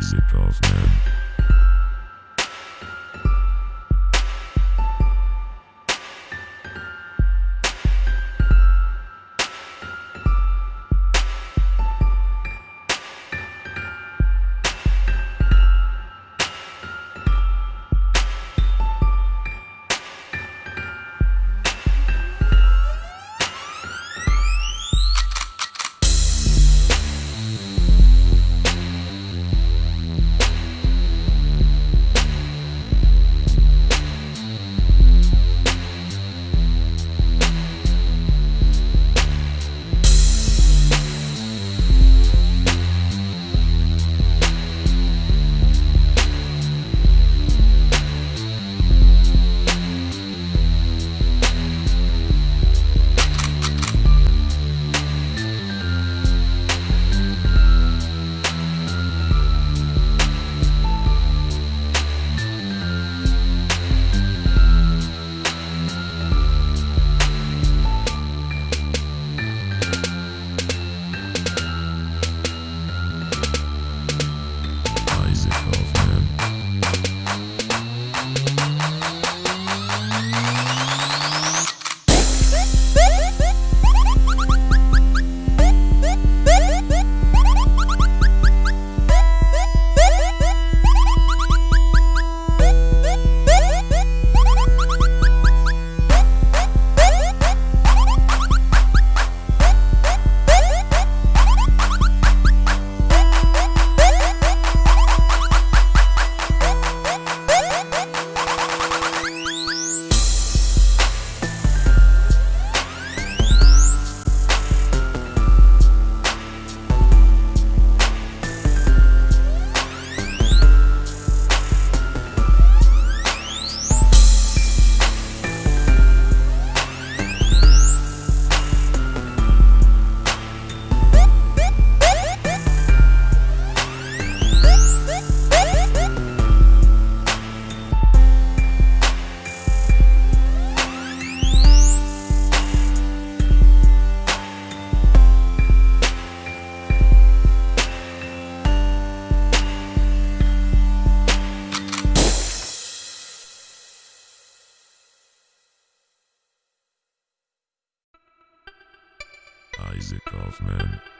Isaac Kaufman. Isaac Isaac Kaufman.